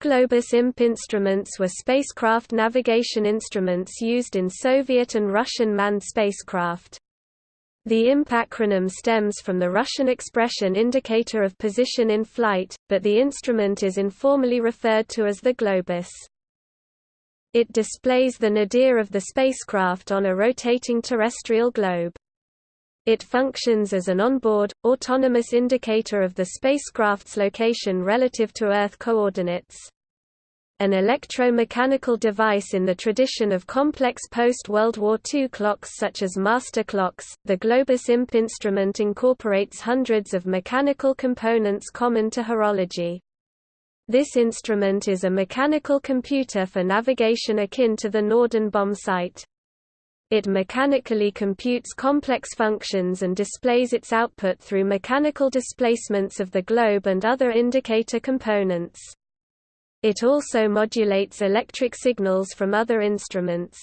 Globus IMP instruments were spacecraft navigation instruments used in Soviet and Russian manned spacecraft. The IMP acronym stems from the Russian expression indicator of position in flight, but the instrument is informally referred to as the Globus. It displays the nadir of the spacecraft on a rotating terrestrial globe. It functions as an onboard, autonomous indicator of the spacecraft's location relative to Earth coordinates. An electromechanical device in the tradition of complex post-World War II clocks such as master clocks, the Globus IMP instrument incorporates hundreds of mechanical components common to horology. This instrument is a mechanical computer for navigation akin to the Norden bombsight. It mechanically computes complex functions and displays its output through mechanical displacements of the globe and other indicator components. It also modulates electric signals from other instruments.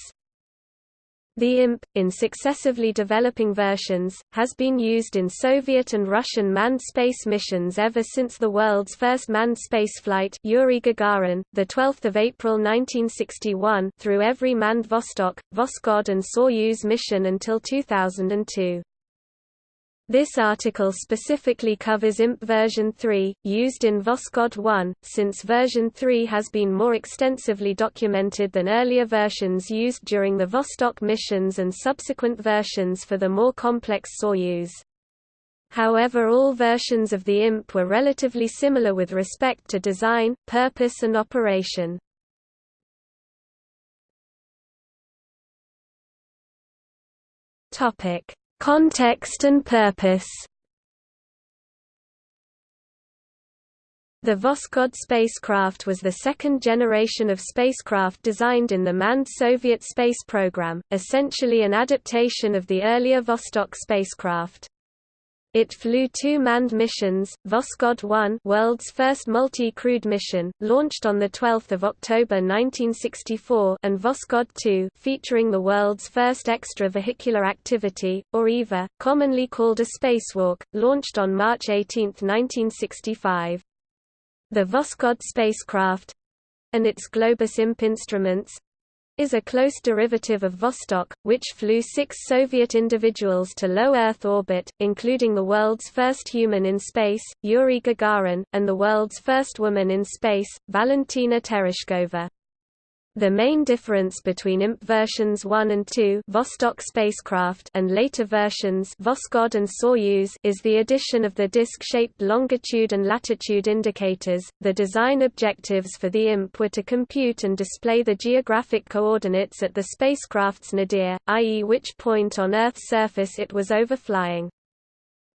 The IMP, in successively developing versions, has been used in Soviet and Russian manned space missions ever since the world's first manned spaceflight Yuri Gagarin, 12 April 1961 through every manned Vostok, Voskhod and Soyuz mission until 2002. This article specifically covers IMP version 3, used in Voskhod 1, since version 3 has been more extensively documented than earlier versions used during the Vostok missions and subsequent versions for the more complex Soyuz. However all versions of the IMP were relatively similar with respect to design, purpose and operation. Topic Context and purpose The Voskhod spacecraft was the second generation of spacecraft designed in the manned Soviet space program, essentially an adaptation of the earlier Vostok spacecraft. It flew two manned missions, Voskhod 1 world's first multi-crewed mission, launched on 12 October 1964 and Voskhod 2 featuring the world's first extravehicular activity, or EVA, commonly called a spacewalk, launched on March 18, 1965. The Voskhod spacecraft—and its Globus IMP instruments, is a close derivative of Vostok, which flew six Soviet individuals to low Earth orbit, including the world's first human in space, Yuri Gagarin, and the world's first woman in space, Valentina Tereshkova. The main difference between IMP versions 1 and 2 Vostok spacecraft and later versions Voskhod and Soyuz is the addition of the disc-shaped longitude and latitude indicators. The design objectives for the IMP were to compute and display the geographic coordinates at the spacecraft's nadir, i.e. which point on Earth's surface it was overflying.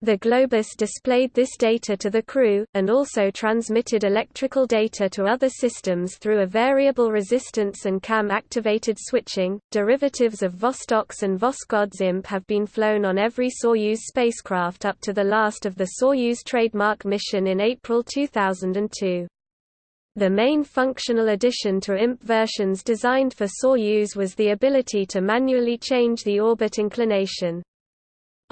The Globus displayed this data to the crew, and also transmitted electrical data to other systems through a variable resistance and cam-activated switching. Derivatives of Vostok's and Voskhod IMP have been flown on every Soyuz spacecraft up to the last of the Soyuz trademark mission in April 2002. The main functional addition to IMP versions designed for Soyuz was the ability to manually change the orbit inclination.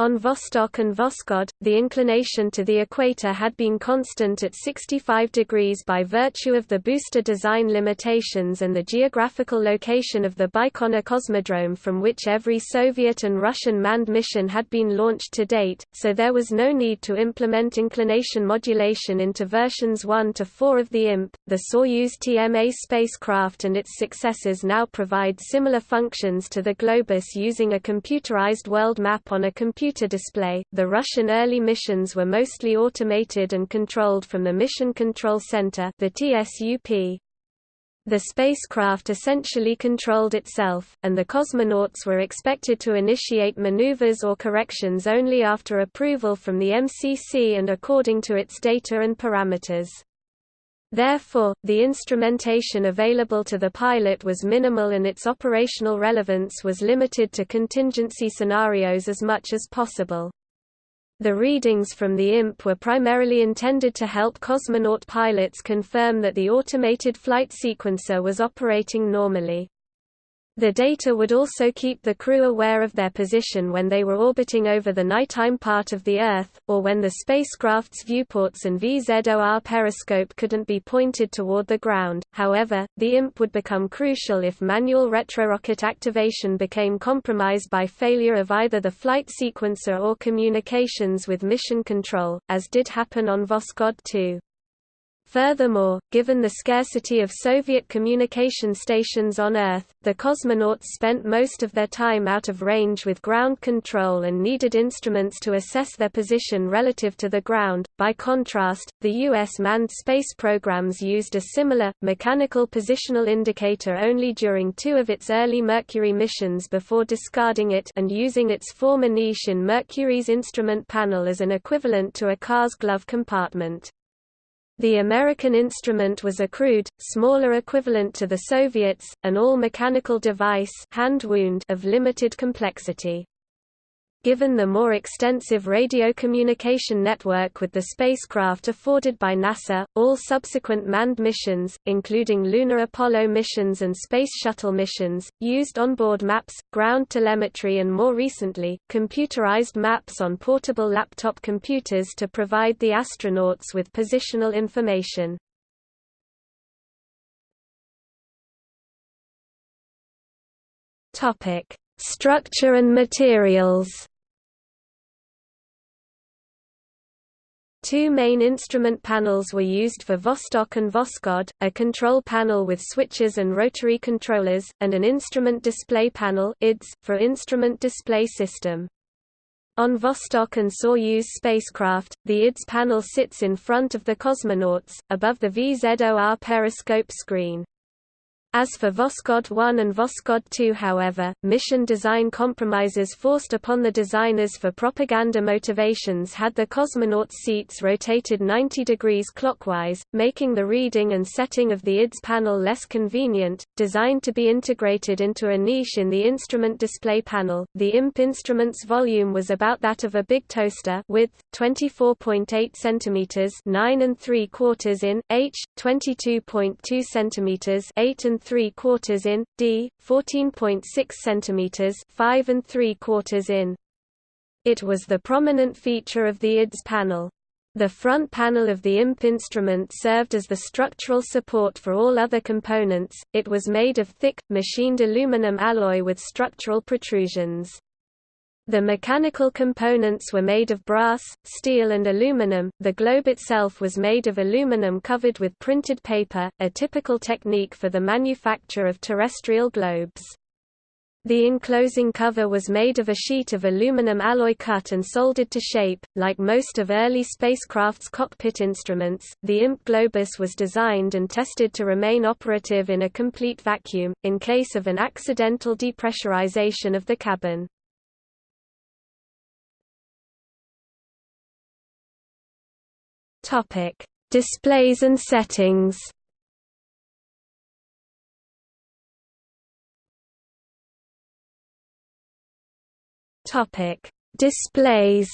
On Vostok and Voskhod, the inclination to the equator had been constant at 65 degrees by virtue of the booster design limitations and the geographical location of the Baikonur Cosmodrome from which every Soviet and Russian manned mission had been launched to date, so there was no need to implement inclination modulation into versions 1 to 4 of the IMP. The Soyuz TMA spacecraft and its successors now provide similar functions to the Globus using a computerized world map on a computer computer display. The Russian early missions were mostly automated and controlled from the Mission Control Center, the TSUP. The spacecraft essentially controlled itself, and the cosmonauts were expected to initiate maneuvers or corrections only after approval from the MCC and according to its data and parameters. Therefore, the instrumentation available to the pilot was minimal and its operational relevance was limited to contingency scenarios as much as possible. The readings from the IMP were primarily intended to help cosmonaut pilots confirm that the automated flight sequencer was operating normally. The data would also keep the crew aware of their position when they were orbiting over the nighttime part of the Earth, or when the spacecraft's viewports and VZOR periscope couldn't be pointed toward the ground. However, the IMP would become crucial if manual retrorocket activation became compromised by failure of either the flight sequencer or communications with mission control, as did happen on Voskhod 2. Furthermore, given the scarcity of Soviet communication stations on Earth, the cosmonauts spent most of their time out of range with ground control and needed instruments to assess their position relative to the ground. By contrast, the U.S. manned space programs used a similar, mechanical positional indicator only during two of its early Mercury missions before discarding it and using its former niche in Mercury's instrument panel as an equivalent to a car's glove compartment. The American instrument was a crude, smaller equivalent to the Soviets, an all-mechanical device hand wound of limited complexity. Given the more extensive radio communication network with the spacecraft afforded by NASA, all subsequent manned missions, including lunar Apollo missions and Space Shuttle missions, used onboard maps, ground telemetry and more recently, computerized maps on portable laptop computers to provide the astronauts with positional information. Structure and materials Two main instrument panels were used for Vostok and Voskhod, a control panel with switches and rotary controllers, and an instrument display panel for instrument display system. On Vostok and Soyuz spacecraft, the IDS panel sits in front of the cosmonauts, above the VZOR periscope screen. As for Voskhod 1 and Voskhod 2 however, mission design compromises forced upon the designers for propaganda motivations had the cosmonauts' seats rotated 90 degrees clockwise, making the reading and setting of the IDS panel less convenient. Designed to be integrated into a niche in the instrument display panel, the IMP instrument's volume was about that of a big toaster width, 24.8 cm 9 and 3 quarters in, h, 22.2 cm 8 and 3 quarters in, d, 14.6 cm 5 and 3 quarters in. It was the prominent feature of the IDS panel. The front panel of the IMP instrument served as the structural support for all other components, it was made of thick, machined aluminum alloy with structural protrusions. The mechanical components were made of brass, steel and aluminum. The globe itself was made of aluminum covered with printed paper, a typical technique for the manufacture of terrestrial globes. The enclosing cover was made of a sheet of aluminum alloy cut and soldered to shape. Like most of early spacecraft's cockpit instruments, the IMP Globus was designed and tested to remain operative in a complete vacuum, in case of an accidental depressurization of the cabin. Topic: Displays and settings. Topic: Displays.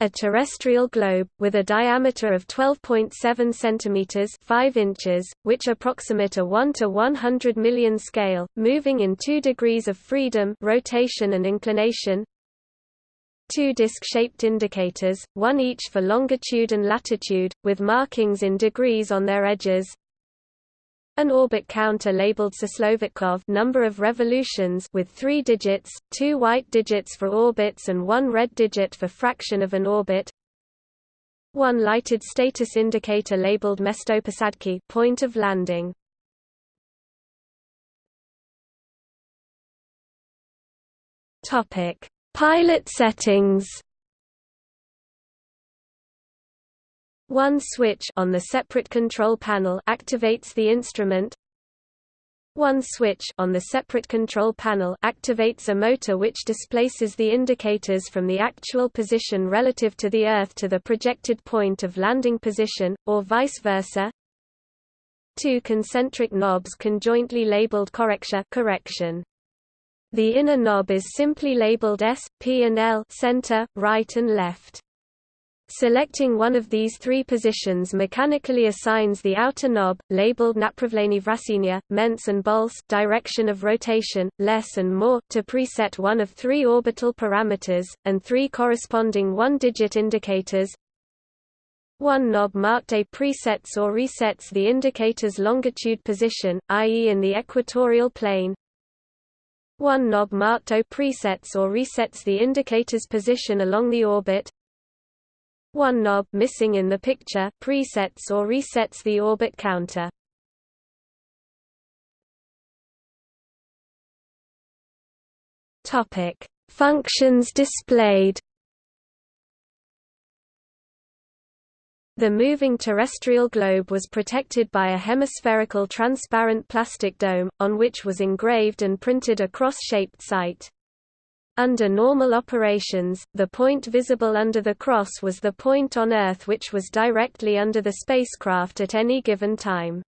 A terrestrial globe, with a diameter of 12.7 centimeters, 5 inches, which approximate a 1 to 100 million scale, moving in 2 degrees of freedom rotation and inclination two disc-shaped indicators, one each for longitude and latitude, with markings in degrees on their edges. An orbit counter labeled Chislo vitkov number of revolutions with three digits, two white digits for orbits and one red digit for fraction of an orbit. One lighted status indicator labeled Mestoposadki point of landing. Topic Pilot settings One switch on the separate control panel activates the instrument. One switch on the separate control panel activates a motor which displaces the indicators from the actual position relative to the Earth to the projected point of landing position, or vice versa. Two concentric knobs conjointly labeled correction correction. The inner knob is simply labeled S, P and L center, right and left. Selecting one of these three positions mechanically assigns the outer knob, labeled napravlenivrasinya, ments and bols direction of rotation, less and more, to preset one of three orbital parameters, and three corresponding one-digit indicators. One knob marked A presets or resets the indicator's longitude position, i.e. in the equatorial plane, one knob marked O presets or resets the indicator's position along the orbit. One knob missing in the picture presets or resets the orbit counter. Topic: Functions displayed. The moving terrestrial globe was protected by a hemispherical transparent plastic dome, on which was engraved and printed a cross-shaped sight. Under normal operations, the point visible under the cross was the point on Earth which was directly under the spacecraft at any given time.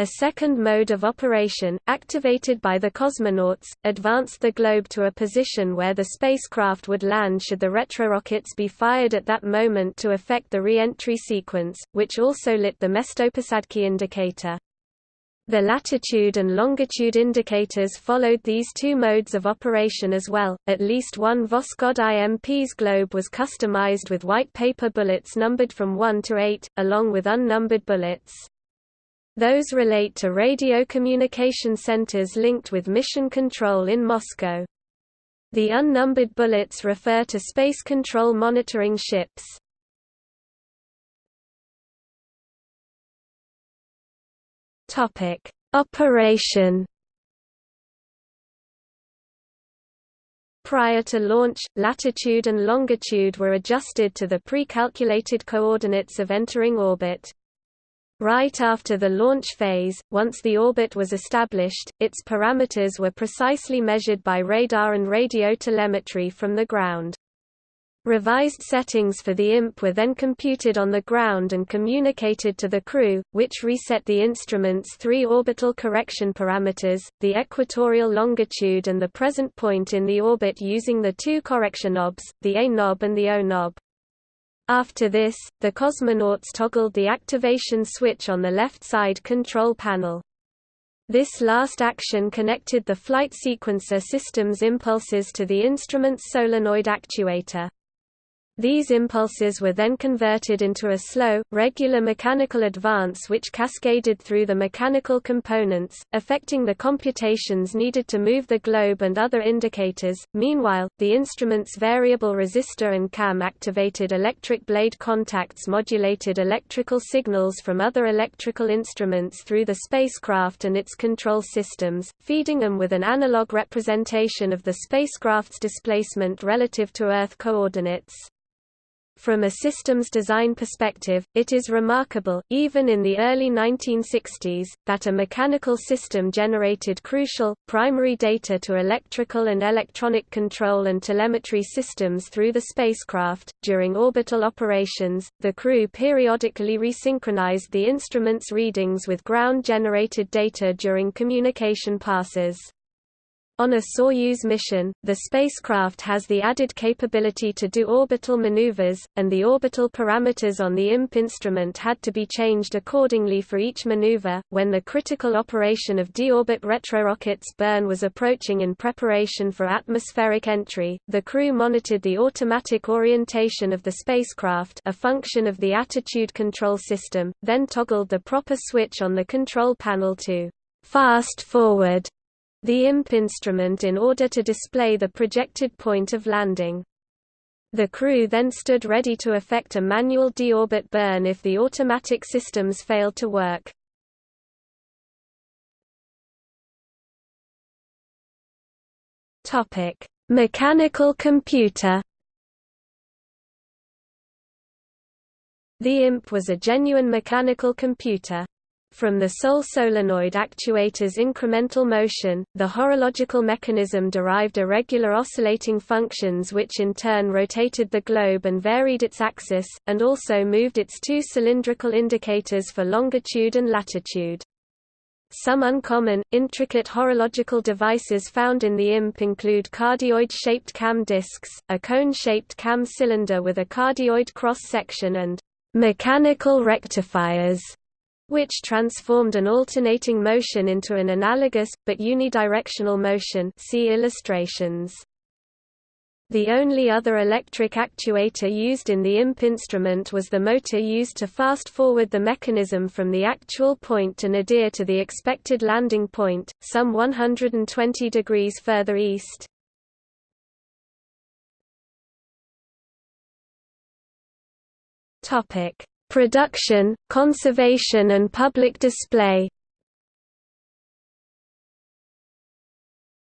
A second mode of operation, activated by the cosmonauts, advanced the globe to a position where the spacecraft would land should the retrorockets be fired at that moment to affect the re-entry sequence, which also lit the Mestoposadky indicator. The latitude and longitude indicators followed these two modes of operation as well. At least one Voskhod IMP's globe was customized with white paper bullets numbered from 1 to 8, along with unnumbered bullets. Those relate to radio communication centers linked with mission control in Moscow. The unnumbered bullets refer to space control monitoring ships. Topic: Operation Prior to launch, latitude and longitude were adjusted to the pre-calculated coordinates of entering orbit. Right after the launch phase, once the orbit was established, its parameters were precisely measured by radar and radio telemetry from the ground. Revised settings for the IMP were then computed on the ground and communicated to the crew, which reset the instrument's three orbital correction parameters, the equatorial longitude and the present point in the orbit using the two correction knobs, the A knob and the O knob. After this, the cosmonauts toggled the activation switch on the left side control panel. This last action connected the flight sequencer system's impulses to the instrument's solenoid actuator. These impulses were then converted into a slow, regular mechanical advance which cascaded through the mechanical components, affecting the computations needed to move the globe and other indicators. Meanwhile, the instrument's variable resistor and cam activated electric blade contacts modulated electrical signals from other electrical instruments through the spacecraft and its control systems, feeding them with an analog representation of the spacecraft's displacement relative to Earth coordinates. From a systems design perspective, it is remarkable, even in the early 1960s, that a mechanical system generated crucial, primary data to electrical and electronic control and telemetry systems through the spacecraft. During orbital operations, the crew periodically resynchronized the instrument's readings with ground generated data during communication passes. On a Soyuz mission, the spacecraft has the added capability to do orbital maneuvers, and the orbital parameters on the IMP instrument had to be changed accordingly for each maneuver. When the critical operation of deorbit retrorockets burn was approaching in preparation for atmospheric entry, the crew monitored the automatic orientation of the spacecraft, a function of the attitude control system, then toggled the proper switch on the control panel to fast forward the IMP instrument in order to display the projected point of landing. The crew then stood ready to effect a manual deorbit burn if the automatic systems failed to work. Topic: Mechanical computer. The IMP was a genuine mechanical computer, from the sole solenoid actuator's incremental motion, the horological mechanism derived irregular oscillating functions which in turn rotated the globe and varied its axis, and also moved its two cylindrical indicators for longitude and latitude. Some uncommon, intricate horological devices found in the IMP include cardioid-shaped cam discs, a cone-shaped cam cylinder with a cardioid cross-section and mechanical rectifiers, which transformed an alternating motion into an analogous, but unidirectional motion see illustrations. The only other electric actuator used in the IMP instrument was the motor used to fast-forward the mechanism from the actual point to nadir to the expected landing point, some 120 degrees further east. Topic: Production, conservation and public display.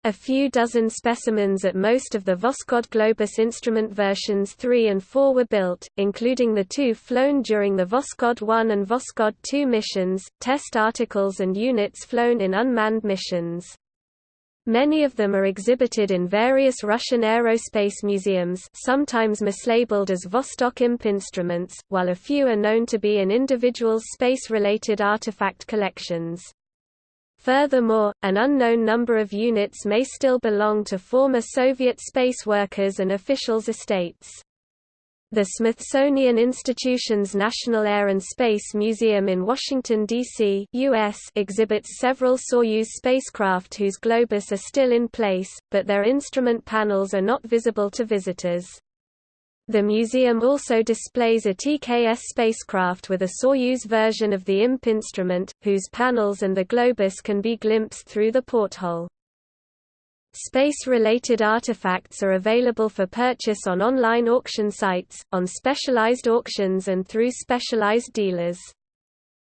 A few dozen specimens at most of the Voskhod Globus instrument versions 3 and 4 were built, including the two flown during the Voskhod 1 and Voskhod 2 missions, test articles and units flown in unmanned missions. Many of them are exhibited in various Russian aerospace museums sometimes mislabeled as Vostok IMP instruments, while a few are known to be in individuals' space-related artifact collections. Furthermore, an unknown number of units may still belong to former Soviet space workers and officials' estates. The Smithsonian Institution's National Air and Space Museum in Washington, D.C. Exhibits several Soyuz spacecraft whose globus are still in place, but their instrument panels are not visible to visitors. The museum also displays a TKS spacecraft with a Soyuz version of the IMP instrument, whose panels and the globus can be glimpsed through the porthole. Space-related artifacts are available for purchase on online auction sites, on specialized auctions and through specialized dealers.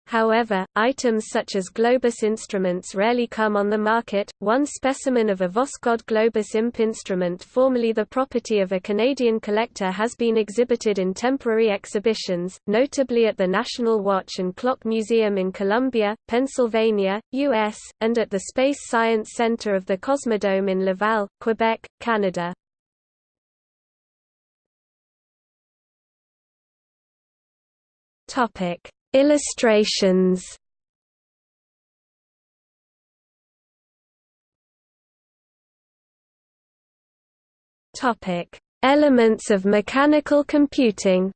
However, items such as Globus instruments rarely come on the market. One specimen of a Voskhod Globus imp instrument, formerly the property of a Canadian collector, has been exhibited in temporary exhibitions, notably at the National Watch and Clock Museum in Columbia, Pennsylvania, U.S., and at the Space Science Center of the Cosmodome in Laval, Quebec, Canada. Topic Illustrations. Topic: Elements of mechanical computing.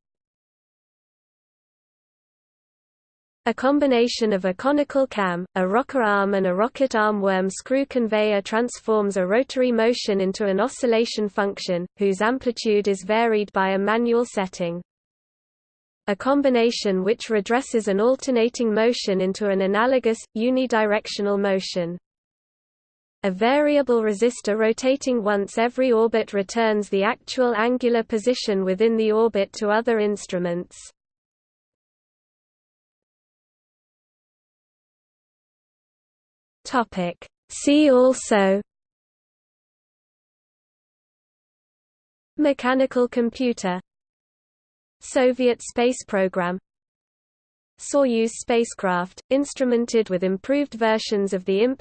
A combination of a conical cam, a rocker arm and a rocket arm worm screw conveyor transforms a rotary motion into an oscillation function, whose amplitude is varied by a manual setting a combination which redresses an alternating motion into an analogous, unidirectional motion. A variable resistor rotating once every orbit returns the actual angular position within the orbit to other instruments. See also Mechanical computer Soviet space program. Soyuz spacecraft, instrumented with improved versions of the IMP.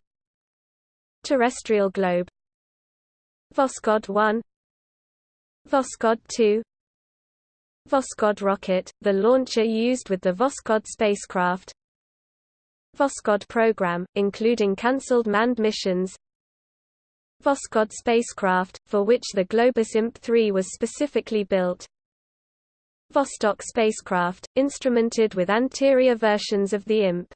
Terrestrial globe. Voskhod 1 Voskhod 2 Voskhod rocket, the launcher used with the Voskhod spacecraft. Voskhod program, including cancelled manned missions. Voskhod spacecraft, for which the Globus IMP-3 was specifically built Vostok spacecraft, instrumented with anterior versions of the IMP.